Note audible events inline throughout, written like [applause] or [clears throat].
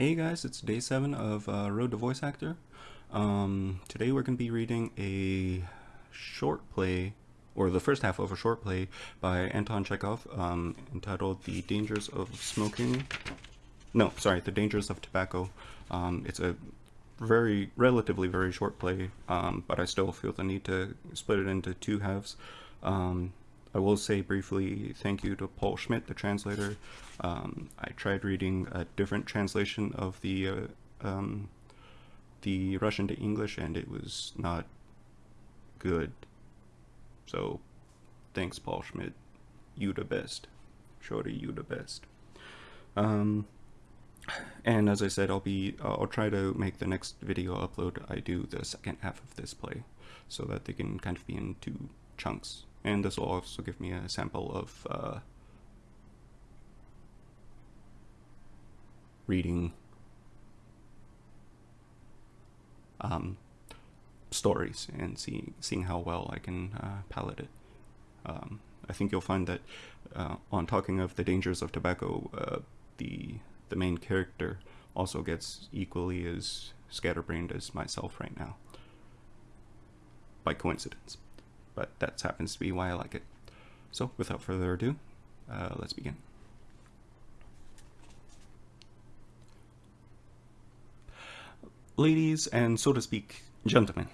Hey guys, it's day 7 of uh, Road to Voice Actor. Um, today we're going to be reading a short play, or the first half of a short play by Anton Chekhov um, entitled The Dangers of Smoking. No, sorry, The Dangers of Tobacco. Um, it's a very, relatively very short play, um, but I still feel the need to split it into two halves. Um, I will say briefly thank you to Paul Schmidt, the translator. Um, I tried reading a different translation of the uh, um, the Russian to English, and it was not good. So, thanks, Paul Schmidt. You the best. Shorty, you the best. Um, and as I said, I'll be I'll try to make the next video upload I do the second half of this play, so that they can kind of be in two chunks and this will also give me a sample of uh, reading um, stories and seeing seeing how well I can uh, palette it. Um, I think you'll find that uh, on talking of the dangers of tobacco, uh, the the main character also gets equally as scatterbrained as myself right now, by coincidence but that happens to be why I like it. So without further ado, uh, let's begin. Ladies and so to speak, gentlemen,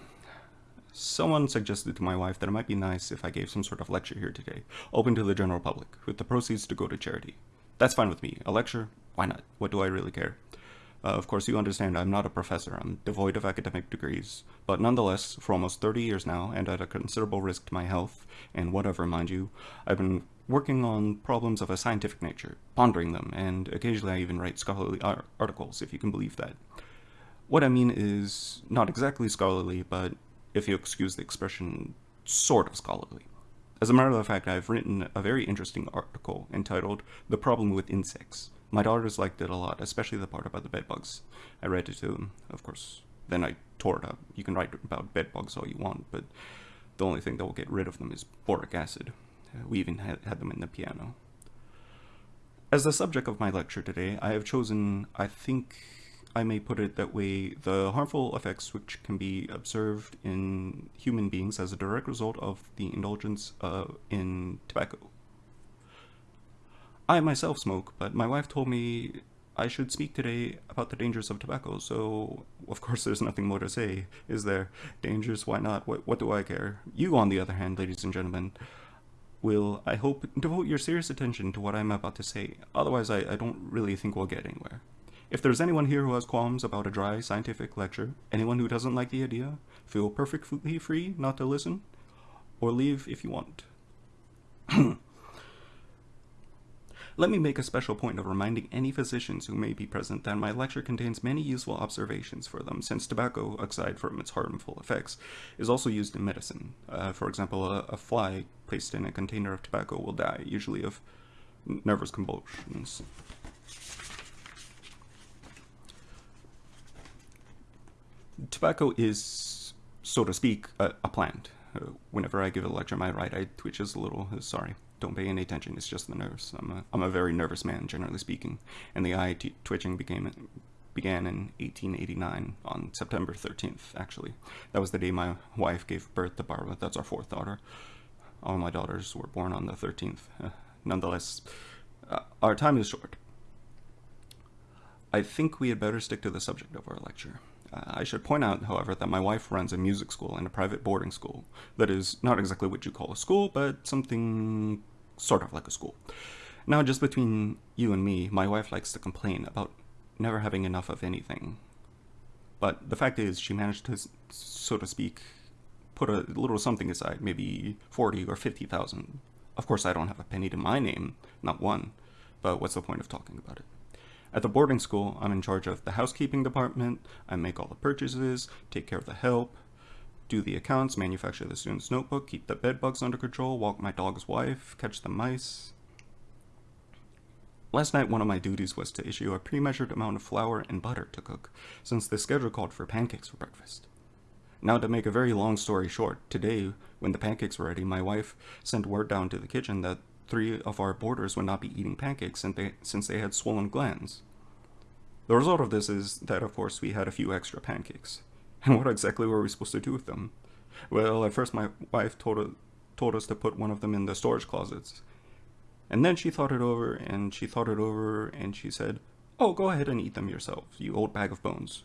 someone suggested to my wife that it might be nice if I gave some sort of lecture here today, open to the general public, with the proceeds to go to charity. That's fine with me. A lecture? Why not? What do I really care? Uh, of course, you understand I'm not a professor, I'm devoid of academic degrees, but nonetheless, for almost 30 years now, and at a considerable risk to my health, and whatever, mind you, I've been working on problems of a scientific nature, pondering them, and occasionally I even write scholarly ar articles, if you can believe that. What I mean is not exactly scholarly, but if you excuse the expression, sort of scholarly. As a matter of fact, I've written a very interesting article entitled The Problem with Insects, my daughters liked it a lot, especially the part about the bedbugs. I read it to them, of course. Then I tore it up. You can write about bedbugs all you want, but the only thing that will get rid of them is boric acid. Uh, we even had, had them in the piano. As the subject of my lecture today, I have chosen, I think I may put it that way, the harmful effects which can be observed in human beings as a direct result of the indulgence uh, in tobacco. I myself smoke, but my wife told me I should speak today about the dangers of tobacco, so of course there's nothing more to say, is there? Dangers, why not? What, what do I care? You, on the other hand, ladies and gentlemen, will, I hope, devote your serious attention to what I'm about to say, otherwise I, I don't really think we'll get anywhere. If there's anyone here who has qualms about a dry scientific lecture, anyone who doesn't like the idea, feel perfectly free not to listen, or leave if you want. [clears throat] Let me make a special point of reminding any physicians who may be present that my lecture contains many useful observations for them, since tobacco, aside from its harmful effects, is also used in medicine. Uh, for example, a, a, fly placed in a container of tobacco will die, usually of nervous convulsions. Tobacco is, so to speak, a, a plant. Whenever I give a lecture, my right eye twitches a little, uh, sorry don't pay any attention. It's just the nerves. I'm a, I'm a very nervous man, generally speaking. And the eye twitching became began in 1889 on September 13th, actually. That was the day my wife gave birth to Barbara. That's our fourth daughter. All my daughters were born on the 13th. Uh, nonetheless, uh, our time is short. I think we had better stick to the subject of our lecture. I should point out, however, that my wife runs a music school and a private boarding school. That is not exactly what you call a school, but something sort of like a school. Now, just between you and me, my wife likes to complain about never having enough of anything. But the fact is, she managed to, so to speak, put a little something aside, maybe 40 or 50,000. Of course, I don't have a penny to my name, not one, but what's the point of talking about it? At the boarding school, I'm in charge of the housekeeping department, I make all the purchases, take care of the help, do the accounts, manufacture the student's notebook, keep the bed bugs under control, walk my dog's wife, catch the mice. Last night, one of my duties was to issue a pre-measured amount of flour and butter to cook, since the schedule called for pancakes for breakfast. Now, to make a very long story short, today, when the pancakes were ready, my wife sent word down to the kitchen that three of our boarders would not be eating pancakes since they, since they had swollen glands. The result of this is that, of course, we had a few extra pancakes. [laughs] And what exactly were we supposed to do with them? Well, at first my wife told, told us to put one of them in the storage closets. And then she thought it over, and she thought it over, and she said, Oh, go ahead and eat them yourself, you old bag of bones.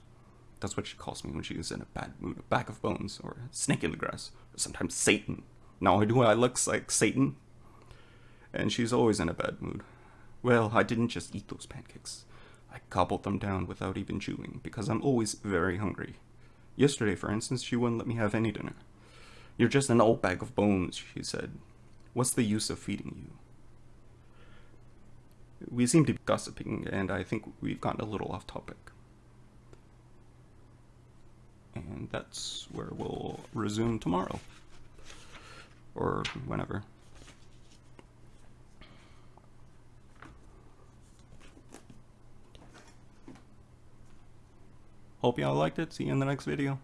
That's what she calls me when she is in a bad mood, a bag of bones, or a snake in the grass, or sometimes Satan. Now, I do I look like Satan? And she's always in a bad mood. Well, I didn't just eat those pancakes. I gobbled them down without even chewing, because I'm always very hungry. Yesterday, for instance, she wouldn't let me have any dinner. You're just an old bag of bones, she said. What's the use of feeding you? We seem to be gossiping, and I think we've gotten a little off topic. And that's where we'll resume tomorrow. Or whenever. Hope y'all liked it. See you in the next video.